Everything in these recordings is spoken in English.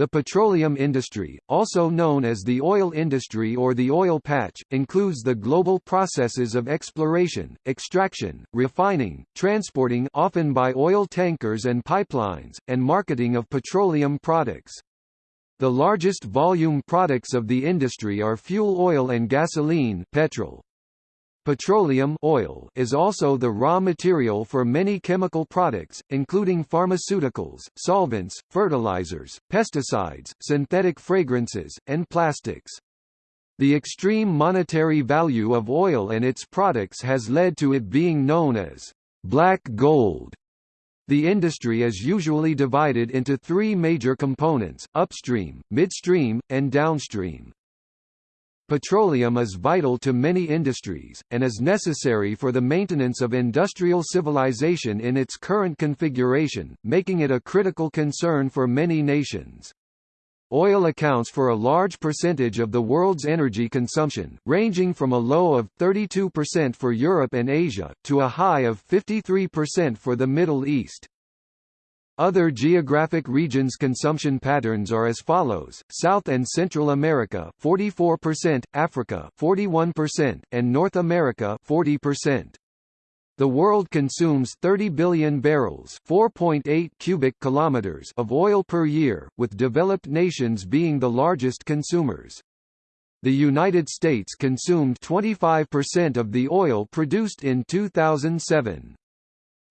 The petroleum industry, also known as the oil industry or the oil patch, includes the global processes of exploration, extraction, refining, transporting often by oil tankers and pipelines, and marketing of petroleum products. The largest volume products of the industry are fuel oil and gasoline petrol. Petroleum oil is also the raw material for many chemical products, including pharmaceuticals, solvents, fertilizers, pesticides, synthetic fragrances, and plastics. The extreme monetary value of oil and its products has led to it being known as black gold. The industry is usually divided into three major components, upstream, midstream, and downstream. Petroleum is vital to many industries, and is necessary for the maintenance of industrial civilization in its current configuration, making it a critical concern for many nations. Oil accounts for a large percentage of the world's energy consumption, ranging from a low of 32% for Europe and Asia, to a high of 53% for the Middle East. Other geographic regions' consumption patterns are as follows: South and Central America 44%, Africa 41%, and North America 40%. The world consumes 30 billion barrels, 4.8 cubic kilometers of oil per year, with developed nations being the largest consumers. The United States consumed 25% of the oil produced in 2007.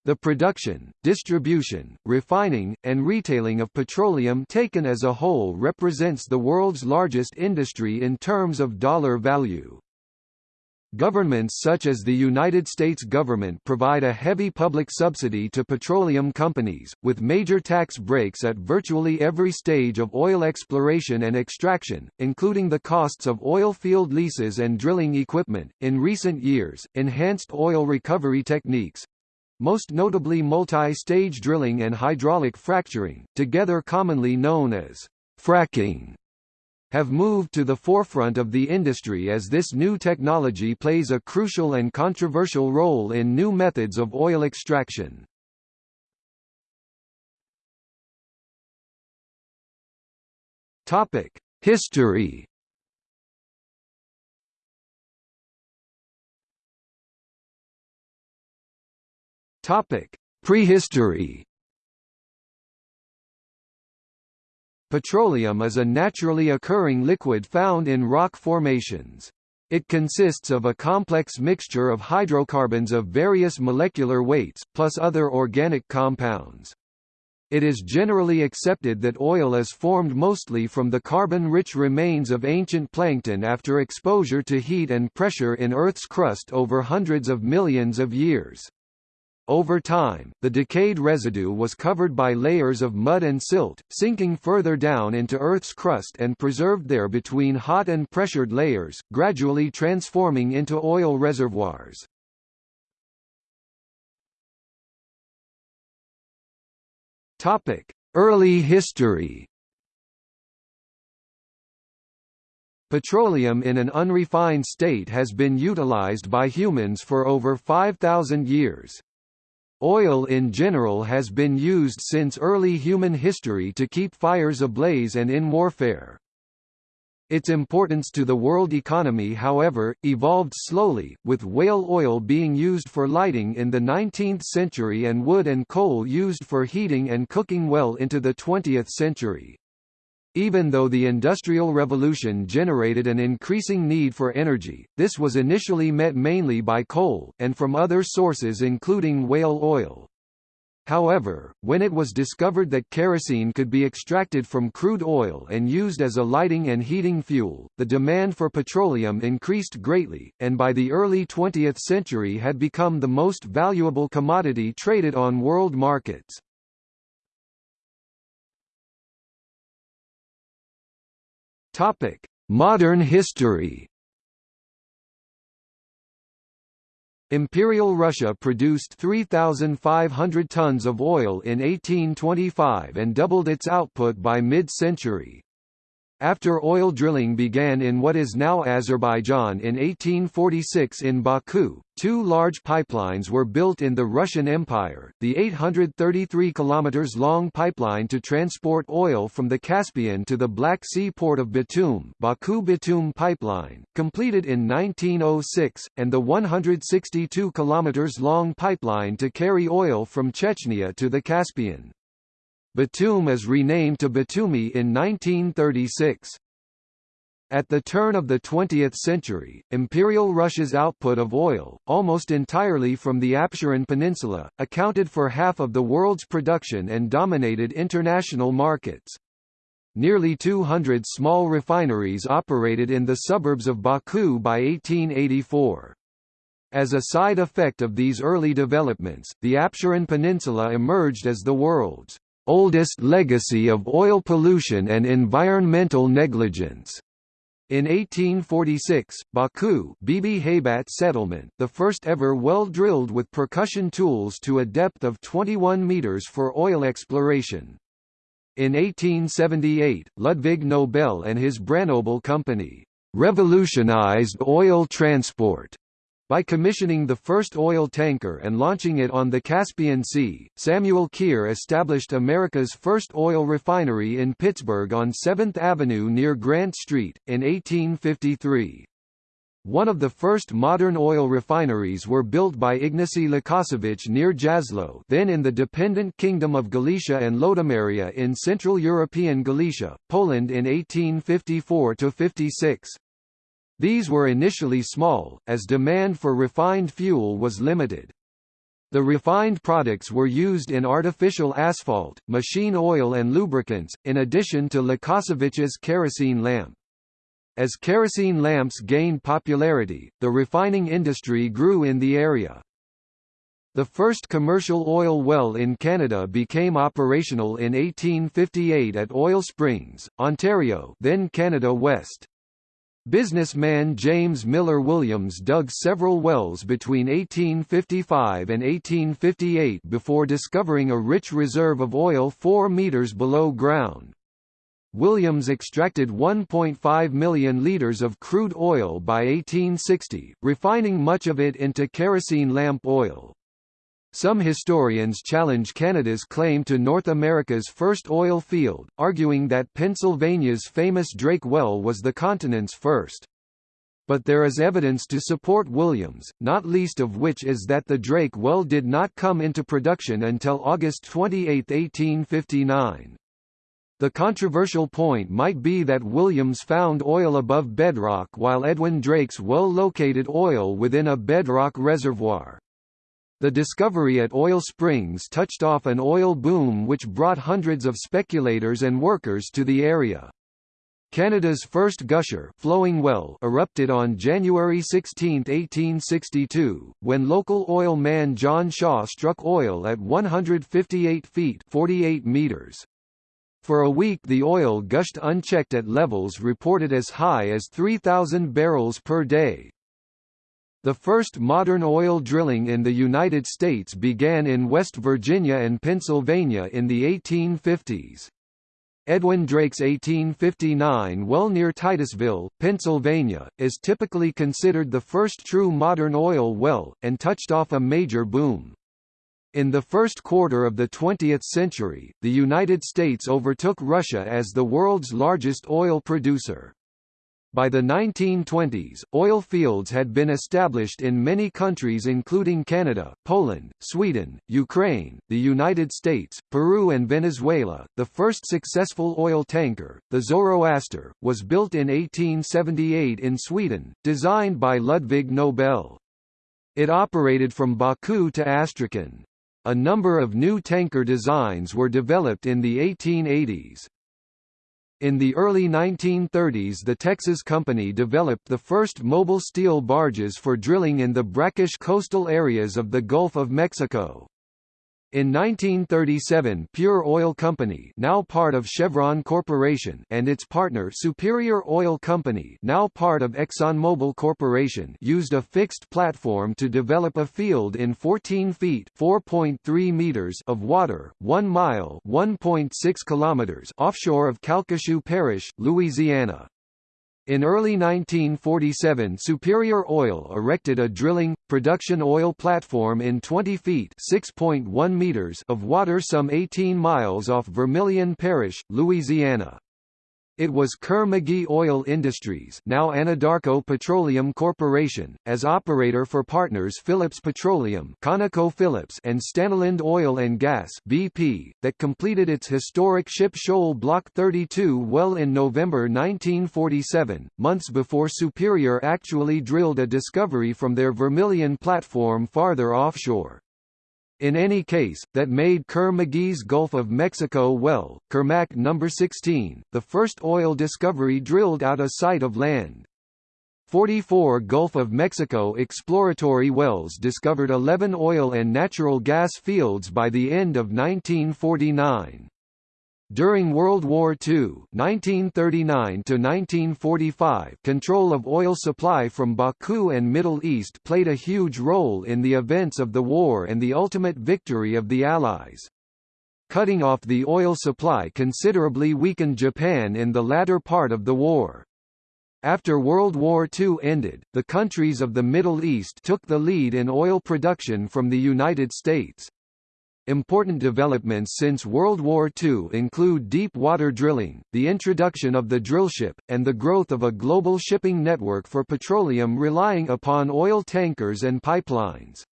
The production, distribution, refining, and retailing of petroleum taken as a whole represents the world's largest industry in terms of dollar value. Governments such as the United States government provide a heavy public subsidy to petroleum companies, with major tax breaks at virtually every stage of oil exploration and extraction, including the costs of oil field leases and drilling equipment. In recent years, enhanced oil recovery techniques, most notably multi-stage drilling and hydraulic fracturing, together commonly known as fracking, have moved to the forefront of the industry as this new technology plays a crucial and controversial role in new methods of oil extraction. History Topic: Prehistory. Petroleum is a naturally occurring liquid found in rock formations. It consists of a complex mixture of hydrocarbons of various molecular weights, plus other organic compounds. It is generally accepted that oil is formed mostly from the carbon-rich remains of ancient plankton after exposure to heat and pressure in Earth's crust over hundreds of millions of years. Over time, the decayed residue was covered by layers of mud and silt, sinking further down into Earth's crust and preserved there between hot and pressured layers, gradually transforming into oil reservoirs. Early history Petroleum in an unrefined state has been utilized by humans for over 5,000 years. Oil in general has been used since early human history to keep fires ablaze and in warfare. Its importance to the world economy however, evolved slowly, with whale oil being used for lighting in the 19th century and wood and coal used for heating and cooking well into the 20th century. Even though the Industrial Revolution generated an increasing need for energy, this was initially met mainly by coal, and from other sources including whale oil. However, when it was discovered that kerosene could be extracted from crude oil and used as a lighting and heating fuel, the demand for petroleum increased greatly, and by the early 20th century had become the most valuable commodity traded on world markets. Topic: Modern history. Imperial Russia produced 3,500 tons of oil in 1825 and doubled its output by mid-century. After oil drilling began in what is now Azerbaijan in 1846 in Baku, two large pipelines were built in the Russian Empire, the 833 km long pipeline to transport oil from the Caspian to the Black Sea port of Batum Baku-Batum pipeline, completed in 1906, and the 162 km long pipeline to carry oil from Chechnya to the Caspian. Batum is renamed to Batumi in 1936. At the turn of the 20th century, Imperial Russia's output of oil, almost entirely from the Absheron Peninsula, accounted for half of the world's production and dominated international markets. Nearly 200 small refineries operated in the suburbs of Baku by 1884. As a side effect of these early developments, the Absheron Peninsula emerged as the world's oldest legacy of oil pollution and environmental negligence. In 1846, Baku Bibi Haybat settlement, the first ever well drilled with percussion tools to a depth of 21 meters for oil exploration. In 1878, Ludwig Nobel and his Branobel company revolutionized oil transport by commissioning the first oil tanker and launching it on the Caspian Sea, Samuel Kier established America's first oil refinery in Pittsburgh on 7th Avenue near Grant Street, in 1853. One of the first modern oil refineries were built by Ignacy Łukasiewicz near Jasło then in the dependent Kingdom of Galicia and Lodomeria in Central European Galicia, Poland in 1854–56. These were initially small, as demand for refined fuel was limited. The refined products were used in artificial asphalt, machine oil and lubricants, in addition to Łukasiewicz's kerosene lamp. As kerosene lamps gained popularity, the refining industry grew in the area. The first commercial oil well in Canada became operational in 1858 at Oil Springs, Ontario then Canada West. Businessman James Miller Williams dug several wells between 1855 and 1858 before discovering a rich reserve of oil 4 meters below ground. Williams extracted 1.5 million litres of crude oil by 1860, refining much of it into kerosene lamp oil. Some historians challenge Canada's claim to North America's first oil field, arguing that Pennsylvania's famous Drake Well was the continent's first. But there is evidence to support Williams, not least of which is that the Drake Well did not come into production until August 28, 1859. The controversial point might be that Williams found oil above bedrock while Edwin Drake's well located oil within a bedrock reservoir. The discovery at Oil Springs touched off an oil boom which brought hundreds of speculators and workers to the area. Canada's first gusher flowing well erupted on January 16, 1862, when local oil man John Shaw struck oil at 158 feet 48 meters. For a week the oil gushed unchecked at levels reported as high as 3,000 barrels per day. The first modern oil drilling in the United States began in West Virginia and Pennsylvania in the 1850s. Edwin Drake's 1859 well near Titusville, Pennsylvania, is typically considered the first true modern oil well, and touched off a major boom. In the first quarter of the 20th century, the United States overtook Russia as the world's largest oil producer. By the 1920s, oil fields had been established in many countries including Canada, Poland, Sweden, Ukraine, the United States, Peru and Venezuela. The first successful oil tanker, the Zoroaster, was built in 1878 in Sweden, designed by Ludwig Nobel. It operated from Baku to Astrakhan. A number of new tanker designs were developed in the 1880s. In the early 1930s the Texas Company developed the first mobile steel barges for drilling in the brackish coastal areas of the Gulf of Mexico. In 1937 Pure Oil Company now part of Chevron Corporation and its partner Superior Oil Company now part of ExxonMobil Corporation used a fixed platform to develop a field in 14 feet 4.3 meters of water, 1 mile 1.6 kilometers offshore of Calcasieu Parish, Louisiana. In early 1947 Superior Oil erected a drilling, production oil platform in 20 feet meters of water some 18 miles off Vermilion Parish, Louisiana. It was Kerr-McGee Oil Industries now Anadarko Petroleum Corporation, as operator for partners Phillips Petroleum ConocoPhillips and Stanolind Oil and Gas BP, that completed its historic Ship Shoal Block 32 well in November 1947, months before Superior actually drilled a discovery from their Vermilion platform farther offshore. In any case, that made Kerr-McGee's Gulf of Mexico well, Kermac No. 16, the first oil discovery drilled out a sight of land. 44 Gulf of Mexico exploratory wells discovered 11 oil and natural gas fields by the end of 1949. During World War II (1939–1945), control of oil supply from Baku and Middle East played a huge role in the events of the war and the ultimate victory of the Allies. Cutting off the oil supply considerably weakened Japan in the latter part of the war. After World War II ended, the countries of the Middle East took the lead in oil production from the United States. Important developments since World War II include deep water drilling, the introduction of the drillship, and the growth of a global shipping network for petroleum relying upon oil tankers and pipelines.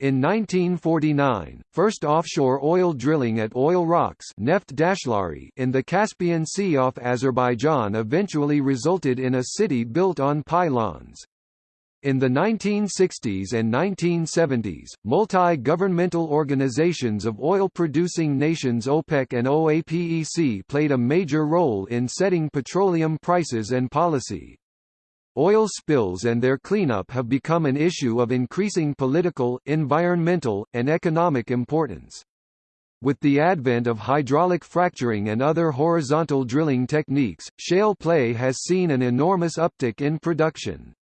In 1949, first offshore oil drilling at Oil Rocks Neft Dashlari in the Caspian Sea off Azerbaijan eventually resulted in a city built on pylons. In the 1960s and 1970s, multi-governmental organizations of oil-producing nations OPEC and OAPEC played a major role in setting petroleum prices and policy. Oil spills and their cleanup have become an issue of increasing political, environmental, and economic importance. With the advent of hydraulic fracturing and other horizontal drilling techniques, shale play has seen an enormous uptick in production.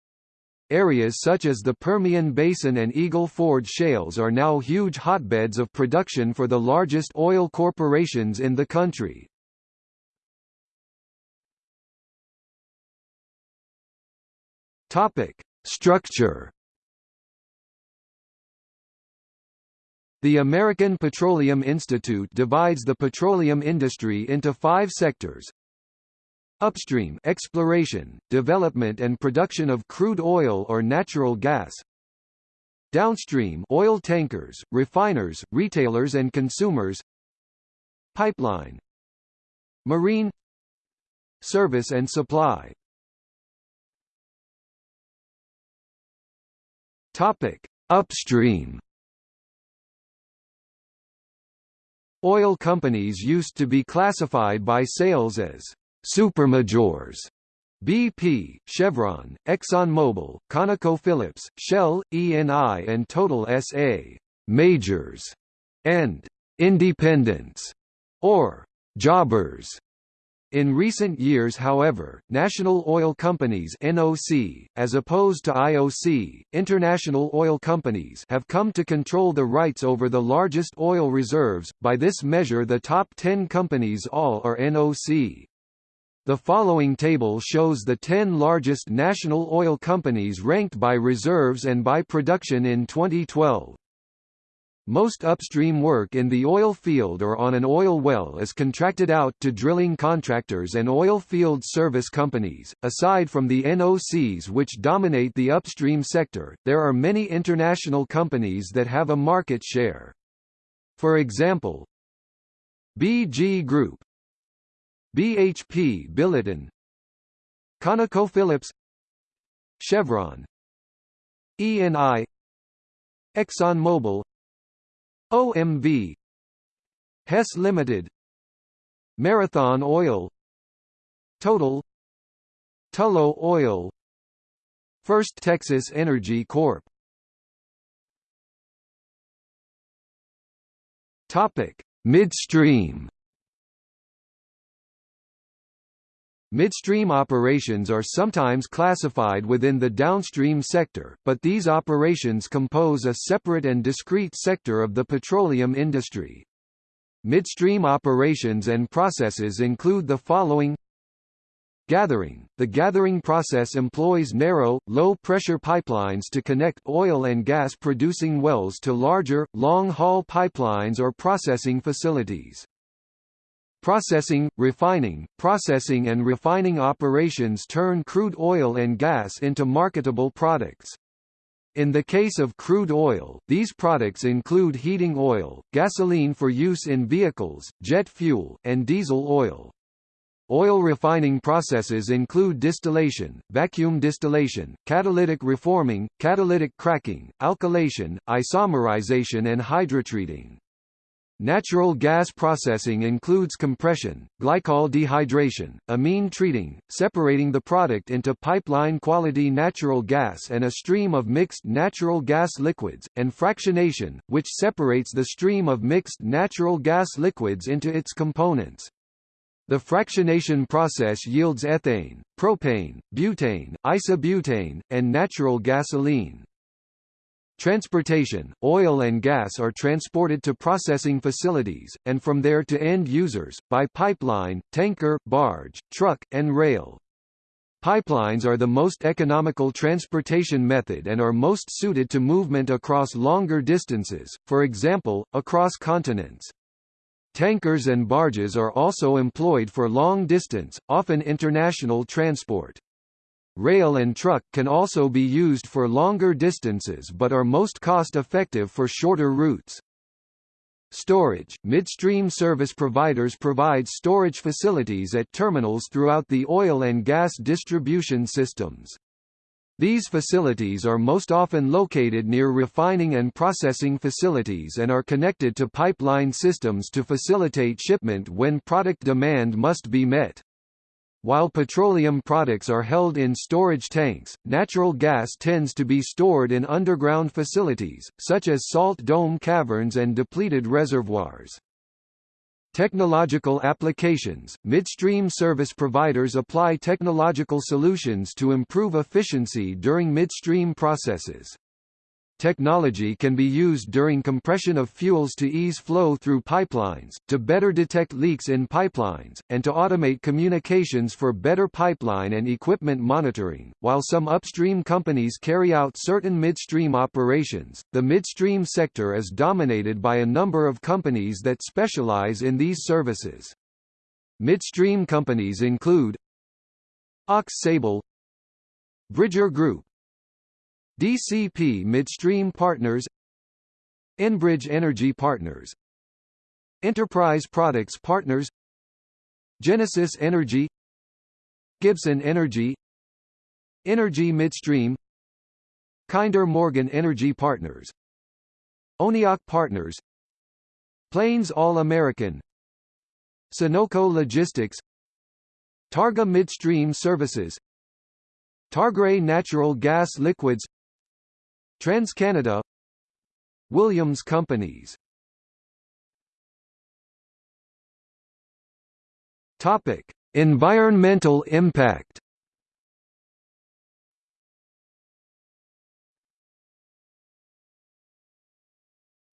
Areas such as the Permian Basin and Eagle Ford shales are now huge hotbeds of production for the largest oil corporations in the country. Topic: Structure The American Petroleum Institute divides the petroleum industry into five sectors Upstream exploration, development and production of crude oil or natural gas. Downstream oil tankers, refiners, retailers and consumers. Pipeline. Marine Service and supply. Topic: Upstream Oil companies used to be classified by sales as Supermajors BP, Chevron, ExxonMobil, ConocoPhillips, Shell, ENI and Total SA majors, and independents, or jobbers. In recent years however, national oil companies NOC, as opposed to IOC, international oil companies have come to control the rights over the largest oil reserves, by this measure the top 10 companies all are NOC. The following table shows the 10 largest national oil companies ranked by reserves and by production in 2012. Most upstream work in the oil field or on an oil well is contracted out to drilling contractors and oil field service companies. Aside from the NOCs which dominate the upstream sector, there are many international companies that have a market share. For example, BG Group, BHP Billiton ConocoPhillips Chevron ENI ExxonMobil OMV Hess Limited Marathon Oil Total Tullow Oil First Texas Energy Corp. Topic: Midstream Midstream operations are sometimes classified within the downstream sector, but these operations compose a separate and discrete sector of the petroleum industry. Midstream operations and processes include the following Gathering – The gathering process employs narrow, low-pressure pipelines to connect oil and gas producing wells to larger, long-haul pipelines or processing facilities. Processing, refining, processing and refining operations turn crude oil and gas into marketable products. In the case of crude oil, these products include heating oil, gasoline for use in vehicles, jet fuel, and diesel oil. Oil refining processes include distillation, vacuum distillation, catalytic reforming, catalytic cracking, alkylation, isomerization and hydrotreating. Natural gas processing includes compression, glycol dehydration, amine treating, separating the product into pipeline-quality natural gas and a stream of mixed natural gas liquids, and fractionation, which separates the stream of mixed natural gas liquids into its components. The fractionation process yields ethane, propane, butane, isobutane, and natural gasoline. Transportation, oil and gas are transported to processing facilities, and from there to end users, by pipeline, tanker, barge, truck, and rail. Pipelines are the most economical transportation method and are most suited to movement across longer distances, for example, across continents. Tankers and barges are also employed for long-distance, often international transport. Rail and truck can also be used for longer distances but are most cost-effective for shorter routes. Storage – Midstream service providers provide storage facilities at terminals throughout the oil and gas distribution systems. These facilities are most often located near refining and processing facilities and are connected to pipeline systems to facilitate shipment when product demand must be met. While petroleum products are held in storage tanks, natural gas tends to be stored in underground facilities, such as salt dome caverns and depleted reservoirs. Technological applications – Midstream service providers apply technological solutions to improve efficiency during midstream processes. Technology can be used during compression of fuels to ease flow through pipelines, to better detect leaks in pipelines, and to automate communications for better pipeline and equipment monitoring. While some upstream companies carry out certain midstream operations, the midstream sector is dominated by a number of companies that specialize in these services. Midstream companies include Aux Sable Bridger Group DCP Midstream Partners Enbridge Energy Partners Enterprise Products Partners Genesis Energy Gibson Energy Inergy Midstream Kinder Morgan Energy Partners ONEOK Partners Plains All American Sunoco Logistics Targa Midstream Services Targray Natural Gas Liquids TransCanada Williams Companies Topic: Environmental impact.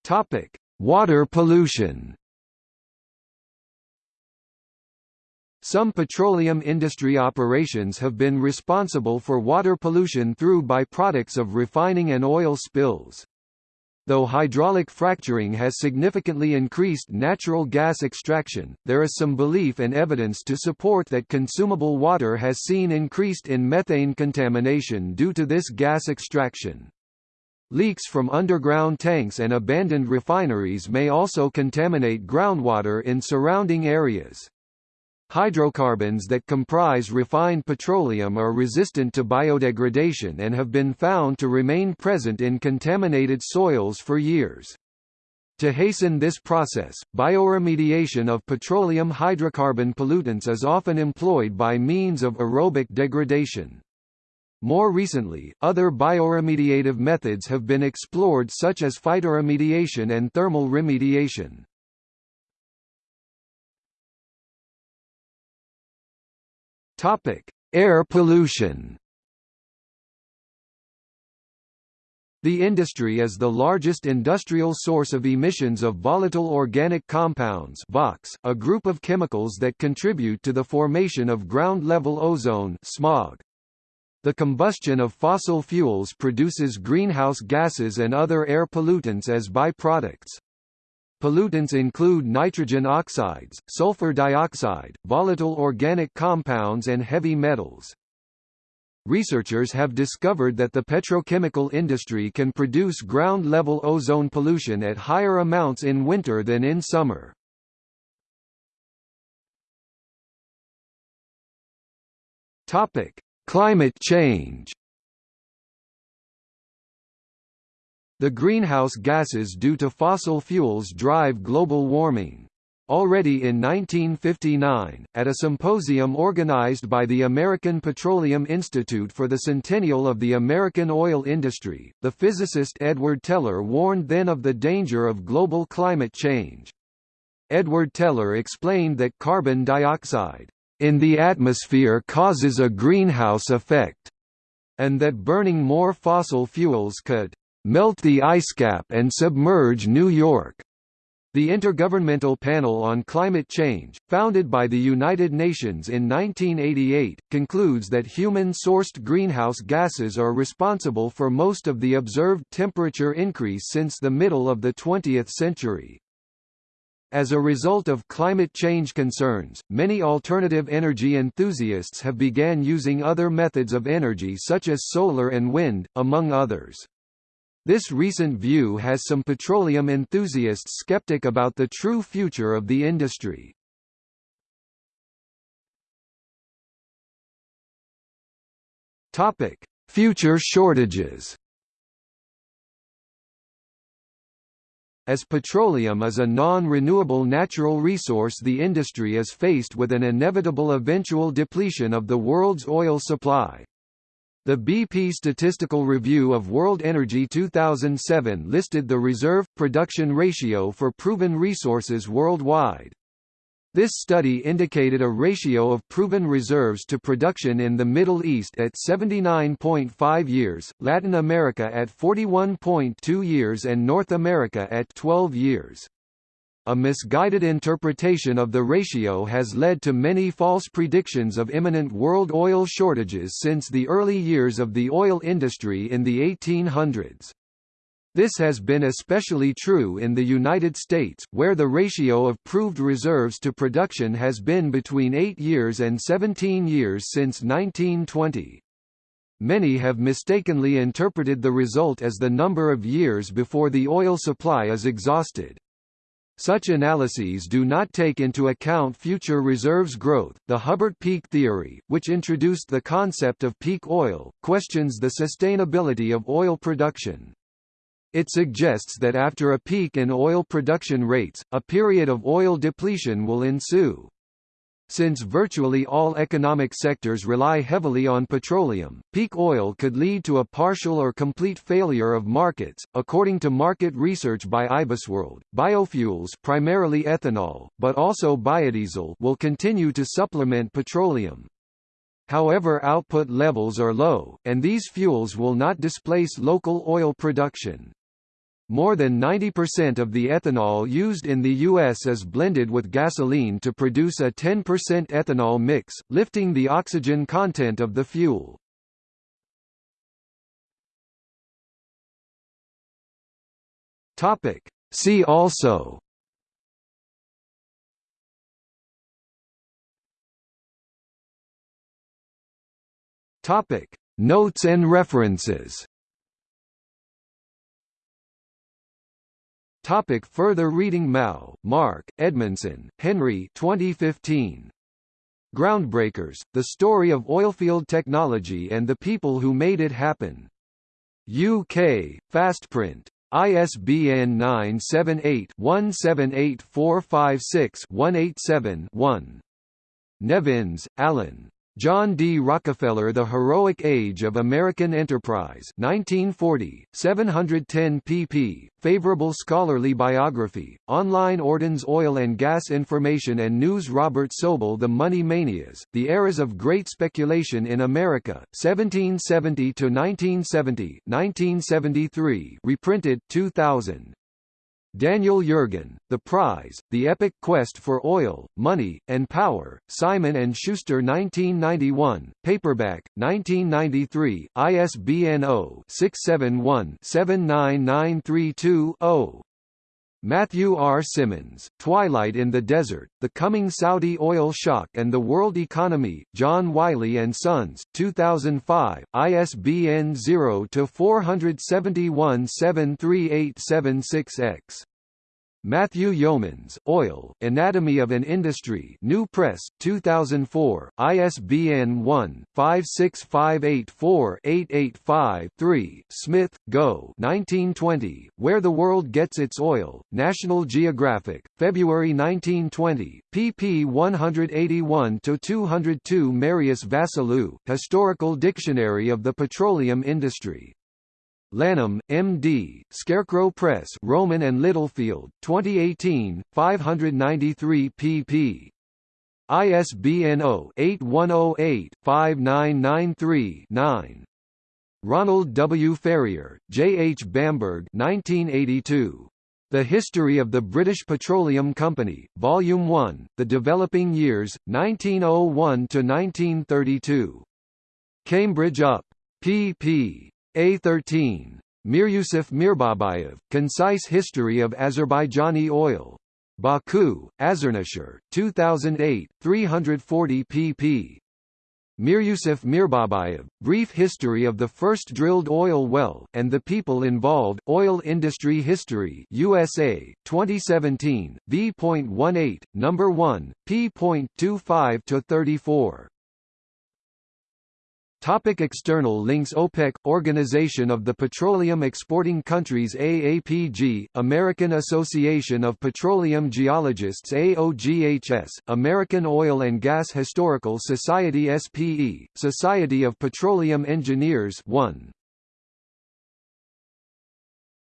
Topic: Water pollution. Some petroleum industry operations have been responsible for water pollution through byproducts of refining and oil spills. Though hydraulic fracturing has significantly increased natural gas extraction, there is some belief and evidence to support that consumable water has seen increased in methane contamination due to this gas extraction. Leaks from underground tanks and abandoned refineries may also contaminate groundwater in surrounding areas. Hydrocarbons that comprise refined petroleum are resistant to biodegradation and have been found to remain present in contaminated soils for years. To hasten this process, bioremediation of petroleum hydrocarbon pollutants is often employed by means of aerobic degradation. More recently, other bioremediative methods have been explored such as phytoremediation and thermal remediation. Topic: Air pollution. The industry is the largest industrial source of emissions of volatile organic compounds VOCs, a group of chemicals that contribute to the formation of ground-level ozone smog. The combustion of fossil fuels produces greenhouse gases and other air pollutants as byproducts. Pollutants include nitrogen oxides, sulfur dioxide, volatile organic compounds and heavy metals. Researchers have discovered that the petrochemical industry can produce ground-level ozone pollution at higher amounts in winter than in summer. Climate change. The greenhouse gases due to fossil fuels drive global warming. Already in 1959, at a symposium organized by the American Petroleum Institute for the centennial of the American oil industry, the physicist Edward Teller warned then of the danger of global climate change. Edward Teller explained that carbon dioxide in the atmosphere causes a greenhouse effect, and that burning more fossil fuels could melt the ice cap and submerge New York. The Intergovernmental Panel on Climate Change, founded by the United Nations in 1988, concludes that human-sourced greenhouse gases are responsible for most of the observed temperature increase since the middle of the 20th century. As a result of climate change concerns, many alternative energy enthusiasts have began using other methods of energy such as solar and wind, among others. This recent view has some petroleum enthusiasts skeptic about the true future of the industry. Topic: Future shortages. As petroleum is a non-renewable natural resource the industry is faced with an inevitable eventual depletion of the world's oil supply. The BP Statistical Review of World Energy 2007 listed the reserve-production ratio for proven resources worldwide. This study indicated a ratio of proven reserves to production in the Middle East at 79.5 years, Latin America at 41.2 years and North America at 12 years. A misguided interpretation of the ratio has led to many false predictions of imminent world oil shortages since the early years of the oil industry in the 1800s. This has been especially true in the United States, where the ratio of proved reserves to production has been between 8 years and 17 years since 1920. Many have mistakenly interpreted the result as the number of years before the oil supply is exhausted. Such analyses do not take into account future reserves growth. The Hubbert peak theory, which introduced the concept of peak oil, questions the sustainability of oil production. It suggests that after a peak in oil production rates, a period of oil depletion will ensue. Since virtually all economic sectors rely heavily on petroleum, peak oil could lead to a partial or complete failure of markets. According to market research by IBISWorld, biofuels, primarily ethanol, but also biodiesel, will continue to supplement petroleum. However, output levels are low, and these fuels will not displace local oil production. More than 90% of the ethanol used in the U.S. is blended with gasoline to produce a 10% ethanol mix, lifting the oxygen content of the fuel. See also Notes and references Topic further reading Mau, Mark, Edmundson, Henry 2015. Groundbreakers, The Story of Oilfield Technology and the People Who Made It Happen. UK, Fastprint. ISBN 978-178456-187-1. Nevins, Alan. John D. Rockefeller The Heroic Age of American Enterprise 1940, 710 pp. Favorable scholarly biography, online Ordens Oil and Gas Information and News Robert Sobel The Money Manias, The Eras of Great Speculation in America, 1770–1970 1973 reprinted 2000. Daniel Yergin, The Prize, The Epic Quest for Oil, Money, and Power, Simon & Schuster 1991, paperback, 1993, ISBN 0-671-79932-0. Matthew R. Simmons, Twilight in the Desert, The Coming Saudi Oil Shock and the World Economy, John Wiley & Sons, 2005, ISBN 0-471-73876-X. Matthew Yeomans, Oil, Anatomy of an Industry New Press, 2004, ISBN 1-56584-885-3, Smith, Go 1920, Where the World Gets Its Oil, National Geographic, February 1920, pp 181–202 Marius Vassiliou, Historical Dictionary of the Petroleum Industry. Lanham, M.D., Scarecrow Press Rowman and Littlefield, 2018, 593 pp. ISBN 0-8108-5993-9. Ronald W. Ferrier, J. H. Bamberg 1982. The History of the British Petroleum Company, Volume 1, The Developing Years, 1901–1932. Cambridge UP. pp. A13. Miryusuf Mirbabayev, Concise History of Azerbaijani Oil. Baku, Azerneshr, 2008, 340 pp. Miryusuf Mirbabayev, Brief History of the First Drilled Oil Well, and the People Involved, Oil Industry History USA, 2017, v.18, No. 1, p.25–34. Topic external links OPEC – Organization of the Petroleum Exporting Countries AAPG, American Association of Petroleum Geologists AOGHS, American Oil and Gas Historical Society SPE, Society of Petroleum Engineers 1.